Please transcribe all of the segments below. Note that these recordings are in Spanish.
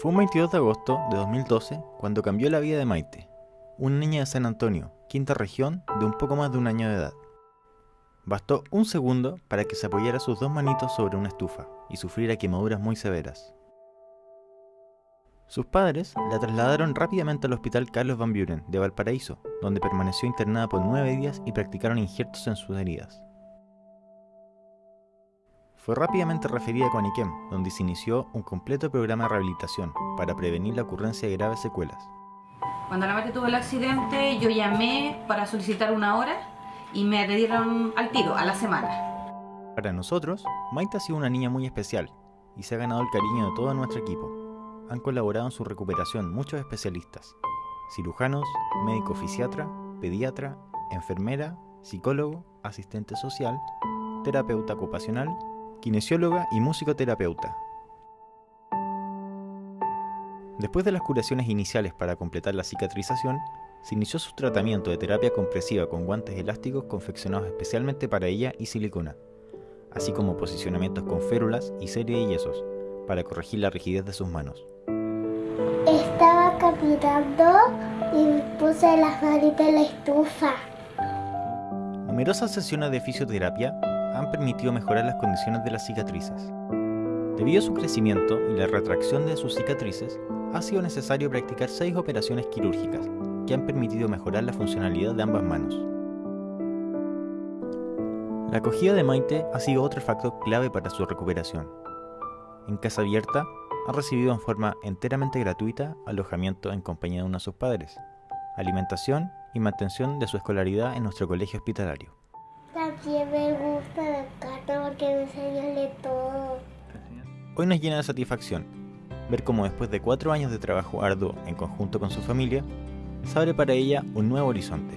Fue un 22 de agosto de 2012 cuando cambió la vida de Maite, una niña de San Antonio, quinta región, de un poco más de un año de edad. Bastó un segundo para que se apoyara sus dos manitos sobre una estufa y sufriera quemaduras muy severas. Sus padres la trasladaron rápidamente al Hospital Carlos Van Buren de Valparaíso, donde permaneció internada por nueve días y practicaron injertos en sus heridas. Fue rápidamente referida a Coaniquem, donde se inició un completo programa de rehabilitación para prevenir la ocurrencia de graves secuelas. Cuando la madre tuvo el accidente, yo llamé para solicitar una hora y me dieron al tiro, a la semana. Para nosotros, Maite ha sido una niña muy especial y se ha ganado el cariño de todo nuestro equipo. Han colaborado en su recuperación muchos especialistas, cirujanos, médico fisiatra, pediatra, enfermera, psicólogo, asistente social, terapeuta ocupacional kinesióloga y musicoterapeuta. Después de las curaciones iniciales para completar la cicatrización, se inició su tratamiento de terapia compresiva con guantes elásticos confeccionados especialmente para ella y silicona, así como posicionamientos con férulas y serie de yesos, para corregir la rigidez de sus manos. Estaba caminando y puse las manitas en la estufa. Numerosas sesiones de fisioterapia han permitido mejorar las condiciones de las cicatrices. Debido a su crecimiento y la retracción de sus cicatrices, ha sido necesario practicar seis operaciones quirúrgicas que han permitido mejorar la funcionalidad de ambas manos. La acogida de Maite ha sido otro factor clave para su recuperación. En Casa Abierta ha recibido en forma enteramente gratuita alojamiento en compañía de uno de sus padres, alimentación y mantención de su escolaridad en nuestro colegio hospitalario. También me gusta la carta porque me de todo. Hoy nos llena de satisfacción ver cómo después de cuatro años de trabajo arduo en conjunto con su familia, se abre para ella un nuevo horizonte.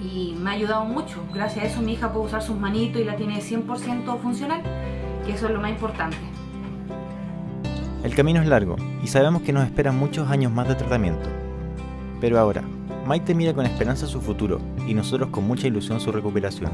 Y me ha ayudado mucho. Gracias a eso mi hija puede usar sus manitos y la tiene 100% funcional, que eso es lo más importante. El camino es largo y sabemos que nos esperan muchos años más de tratamiento. Pero ahora, Maite mira con esperanza su futuro y nosotros con mucha ilusión su recuperación.